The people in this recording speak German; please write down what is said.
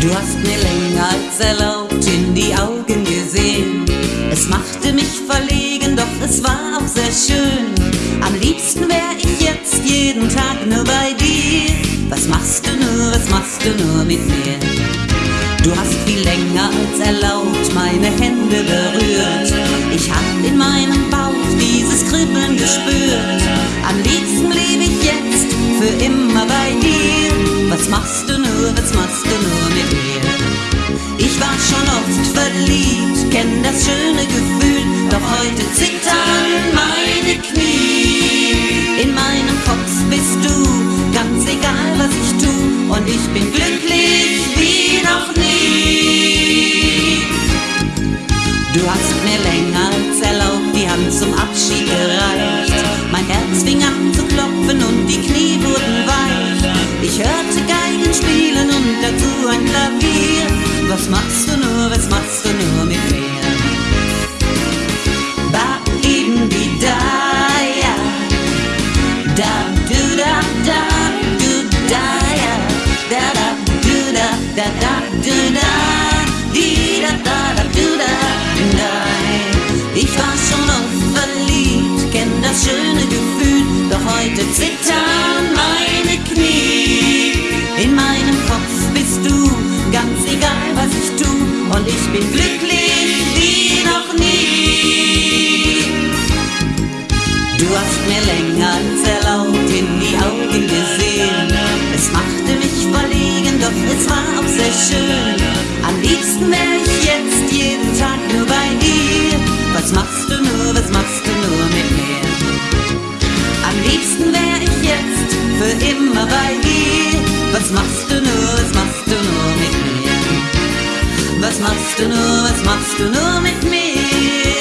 Du hast mir länger als erlaubt in die Augen gesehen. Es machte mich verlegen, doch es war auch sehr schön. Am liebsten wär ich jetzt jeden Tag nur bei dir. Was machst du nur, was machst du nur mit mir? Du hast viel länger als erlaubt meine Hände berührt. Ich hab in meinem Bauch dieses Kribbeln gespürt. Am liebsten lebe ich jetzt für immer bei dir. Was machst du schon oft verliebt, kenn das schöne Gefühl, doch heute zittern meine Knie. In meinem Kopf bist du, ganz egal was ich tu, und ich bin glücklich wie noch nie. Du hast mir länger als erlaubt die Hand zum Abschied gereicht. Mein Herz fing an zu klopfen und die Knie wurden weich. Ich hörte Geigen spielen und dazu ein Klavier. Was machst Ich war schon oft verliebt, kenn das schöne Gefühl, doch heute zittern meine Knie. In meinem Kopf bist du, ganz egal was ich tu, und ich bin glücklich wie noch nie. Du hast mir länger als erlaubt sehr schön. Am liebsten wär ich jetzt jeden Tag nur bei dir. Was machst du nur, was machst du nur mit mir? Am liebsten wär ich jetzt für immer bei dir. Was machst du nur, was machst du nur mit mir? Was machst du nur, was machst du nur mit mir?